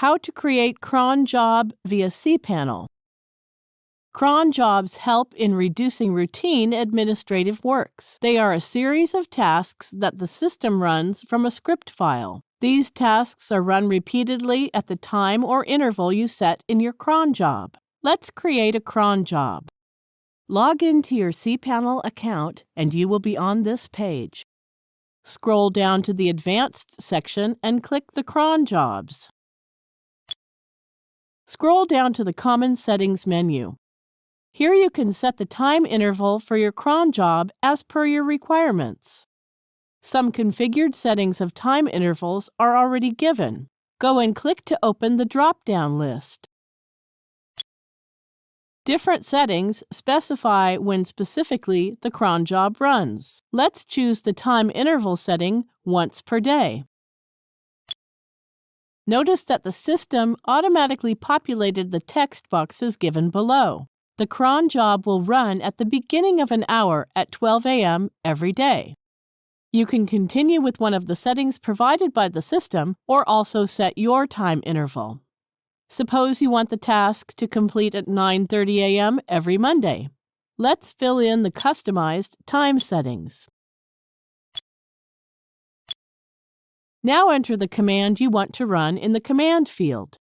How to create cron job via cPanel. Cron jobs help in reducing routine administrative works. They are a series of tasks that the system runs from a script file. These tasks are run repeatedly at the time or interval you set in your cron job. Let's create a cron job. Log into your cPanel account and you will be on this page. Scroll down to the Advanced section and click the cron jobs. Scroll down to the Common Settings menu. Here you can set the time interval for your cron job as per your requirements. Some configured settings of time intervals are already given. Go and click to open the drop-down list. Different settings specify when specifically the cron job runs. Let's choose the time interval setting once per day. Notice that the system automatically populated the text boxes given below. The cron job will run at the beginning of an hour at 12 a.m. every day. You can continue with one of the settings provided by the system or also set your time interval. Suppose you want the task to complete at 9:30 a.m. every Monday. Let's fill in the customized time settings. Now enter the command you want to run in the command field.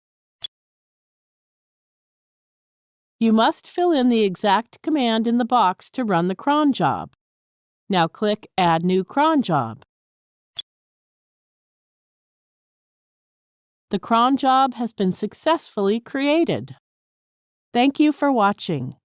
You must fill in the exact command in the box to run the cron job. Now click Add New Cron Job. The cron job has been successfully created. Thank you for watching.